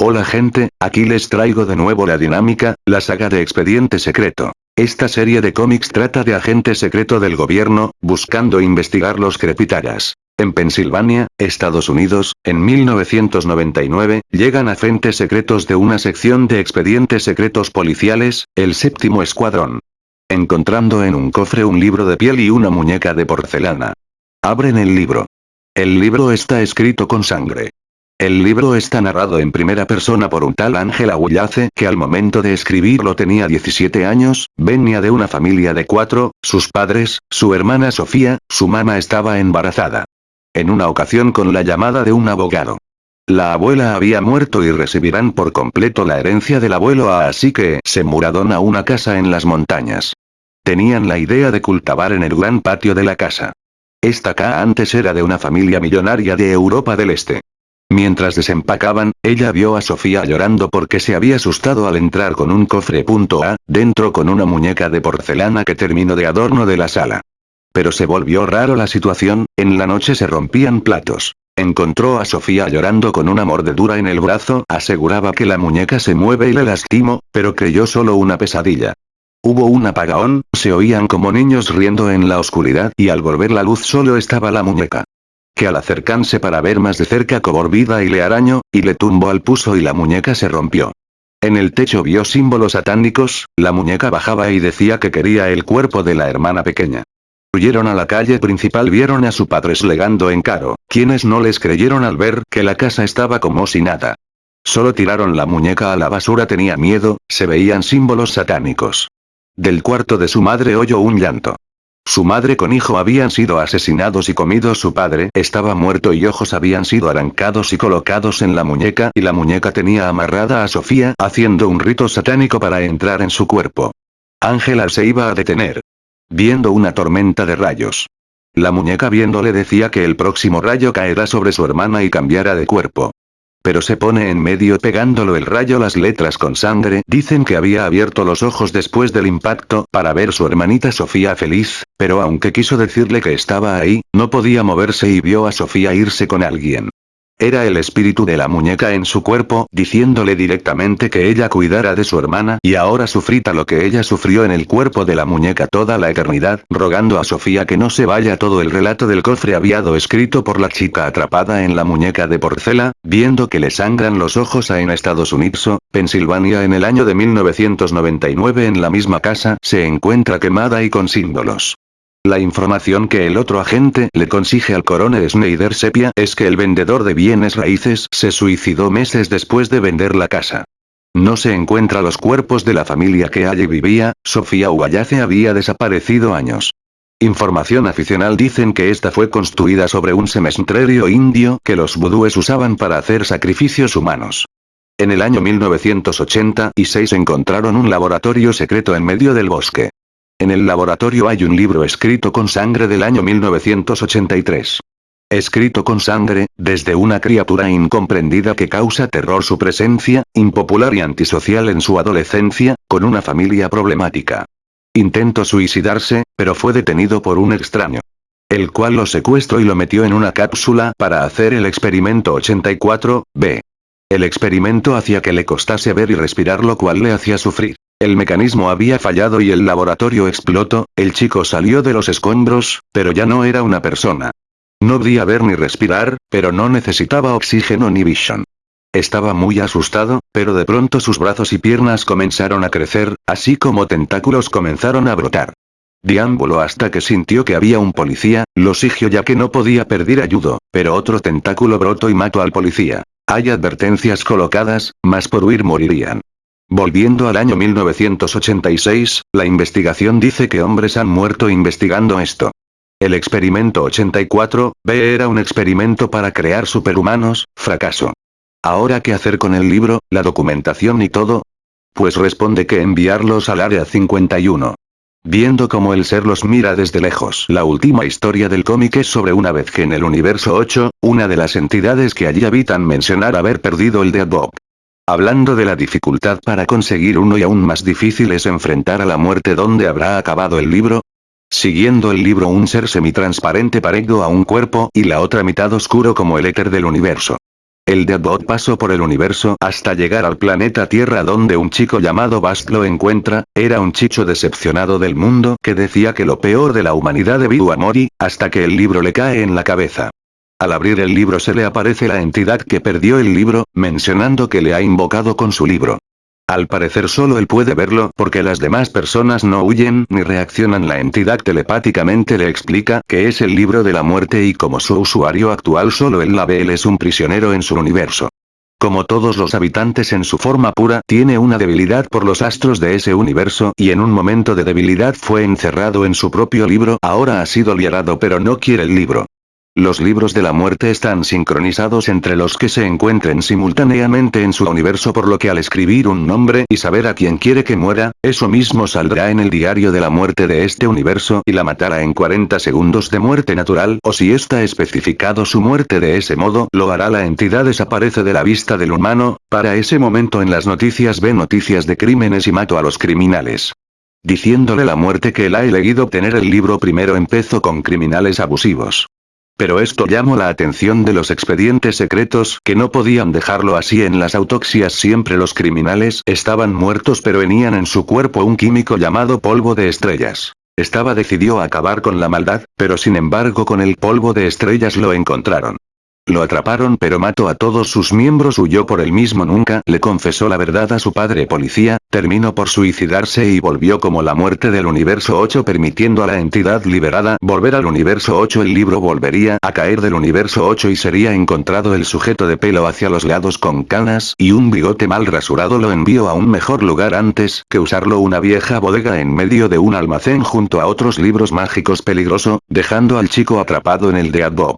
Hola gente, aquí les traigo de nuevo la dinámica, la saga de Expediente Secreto. Esta serie de cómics trata de agente secreto del gobierno, buscando investigar los crepitaras. En Pensilvania, Estados Unidos, en 1999, llegan agentes secretos de una sección de expedientes secretos policiales, el séptimo escuadrón. Encontrando en un cofre un libro de piel y una muñeca de porcelana. Abren el libro. El libro está escrito con sangre. El libro está narrado en primera persona por un tal Ángel Aguilace que al momento de escribirlo tenía 17 años, venía de una familia de cuatro, sus padres, su hermana Sofía, su mamá estaba embarazada. En una ocasión con la llamada de un abogado. La abuela había muerto y recibirán por completo la herencia del abuelo así que se mudaron a una casa en las montañas. Tenían la idea de cultivar en el gran patio de la casa. Esta casa antes era de una familia millonaria de Europa del Este. Mientras desempacaban, ella vio a Sofía llorando porque se había asustado al entrar con un cofre A, dentro con una muñeca de porcelana que terminó de adorno de la sala. Pero se volvió raro la situación, en la noche se rompían platos. Encontró a Sofía llorando con una mordedura en el brazo, aseguraba que la muñeca se mueve y le lastimó, pero creyó solo una pesadilla. Hubo un apagón, se oían como niños riendo en la oscuridad y al volver la luz solo estaba la muñeca que al acercarse para ver más de cerca cobró vida y le arañó, y le tumbó al puso y la muñeca se rompió. En el techo vio símbolos satánicos, la muñeca bajaba y decía que quería el cuerpo de la hermana pequeña. Huyeron a la calle principal vieron a su padre slegando en caro, quienes no les creyeron al ver que la casa estaba como si nada. Solo tiraron la muñeca a la basura tenía miedo, se veían símbolos satánicos. Del cuarto de su madre oyó un llanto. Su madre con hijo habían sido asesinados y comidos su padre estaba muerto y ojos habían sido arrancados y colocados en la muñeca y la muñeca tenía amarrada a Sofía haciendo un rito satánico para entrar en su cuerpo. Ángela se iba a detener. Viendo una tormenta de rayos. La muñeca viéndole decía que el próximo rayo caerá sobre su hermana y cambiará de cuerpo pero se pone en medio pegándolo el rayo las letras con sangre. Dicen que había abierto los ojos después del impacto para ver su hermanita Sofía feliz, pero aunque quiso decirle que estaba ahí, no podía moverse y vio a Sofía irse con alguien. Era el espíritu de la muñeca en su cuerpo, diciéndole directamente que ella cuidara de su hermana y ahora sufrita lo que ella sufrió en el cuerpo de la muñeca toda la eternidad, rogando a Sofía que no se vaya todo el relato del cofre aviado escrito por la chica atrapada en la muñeca de porcela, viendo que le sangran los ojos a en Estados Unidos, Pensilvania en el año de 1999 en la misma casa, se encuentra quemada y con símbolos. La información que el otro agente le consigue al coronel Snyder Sepia es que el vendedor de bienes raíces se suicidó meses después de vender la casa. No se encuentra los cuerpos de la familia que allí vivía, Sofía Ugayace había desaparecido años. Información aficional dicen que esta fue construida sobre un cementerio indio que los vudúes usaban para hacer sacrificios humanos. En el año 1986 encontraron un laboratorio secreto en medio del bosque. En el laboratorio hay un libro escrito con sangre del año 1983. Escrito con sangre, desde una criatura incomprendida que causa terror su presencia, impopular y antisocial en su adolescencia, con una familia problemática. Intentó suicidarse, pero fue detenido por un extraño. El cual lo secuestró y lo metió en una cápsula para hacer el experimento 84, B. El experimento hacía que le costase ver y respirar lo cual le hacía sufrir. El mecanismo había fallado y el laboratorio explotó, el chico salió de los escombros, pero ya no era una persona. No podía ver ni respirar, pero no necesitaba oxígeno ni visión. Estaba muy asustado, pero de pronto sus brazos y piernas comenzaron a crecer, así como tentáculos comenzaron a brotar. Diámbulo hasta que sintió que había un policía, lo sigió ya que no podía perder ayudo, pero otro tentáculo brotó y mató al policía. Hay advertencias colocadas, más por huir morirían. Volviendo al año 1986, la investigación dice que hombres han muerto investigando esto. El experimento 84, B era un experimento para crear superhumanos, fracaso. ¿Ahora qué hacer con el libro, la documentación y todo? Pues responde que enviarlos al área 51. Viendo cómo el ser los mira desde lejos. La última historia del cómic es sobre una vez que en el universo 8, una de las entidades que allí habitan mencionar haber perdido el de Bob. Hablando de la dificultad para conseguir uno y aún más difícil es enfrentar a la muerte donde habrá acabado el libro. Siguiendo el libro un ser semitransparente parecido a un cuerpo y la otra mitad oscuro como el éter del universo. El Deadbot pasó por el universo hasta llegar al planeta Tierra donde un chico llamado Bast lo encuentra, era un chicho decepcionado del mundo que decía que lo peor de la humanidad debido a Mori, hasta que el libro le cae en la cabeza. Al abrir el libro se le aparece la entidad que perdió el libro, mencionando que le ha invocado con su libro. Al parecer solo él puede verlo porque las demás personas no huyen ni reaccionan. La entidad telepáticamente le explica que es el libro de la muerte y como su usuario actual solo él la ve él es un prisionero en su universo. Como todos los habitantes en su forma pura, tiene una debilidad por los astros de ese universo y en un momento de debilidad fue encerrado en su propio libro, ahora ha sido liberado pero no quiere el libro. Los libros de la muerte están sincronizados entre los que se encuentren simultáneamente en su universo por lo que al escribir un nombre y saber a quién quiere que muera, eso mismo saldrá en el diario de la muerte de este universo y la matará en 40 segundos de muerte natural o si está especificado su muerte de ese modo, lo hará la entidad desaparece de la vista del humano, para ese momento en las noticias ve noticias de crímenes y mato a los criminales. Diciéndole la muerte que él ha elegido obtener el libro primero empezó con criminales abusivos. Pero esto llamó la atención de los expedientes secretos que no podían dejarlo así en las autopsias siempre los criminales estaban muertos pero venían en su cuerpo un químico llamado polvo de estrellas. Estaba decidió acabar con la maldad, pero sin embargo con el polvo de estrellas lo encontraron. Lo atraparon pero mató a todos sus miembros huyó por el mismo nunca le confesó la verdad a su padre policía, terminó por suicidarse y volvió como la muerte del universo 8 permitiendo a la entidad liberada volver al universo 8 el libro volvería a caer del universo 8 y sería encontrado el sujeto de pelo hacia los lados con canas y un bigote mal rasurado lo envió a un mejor lugar antes que usarlo una vieja bodega en medio de un almacén junto a otros libros mágicos peligroso, dejando al chico atrapado en el de Bob.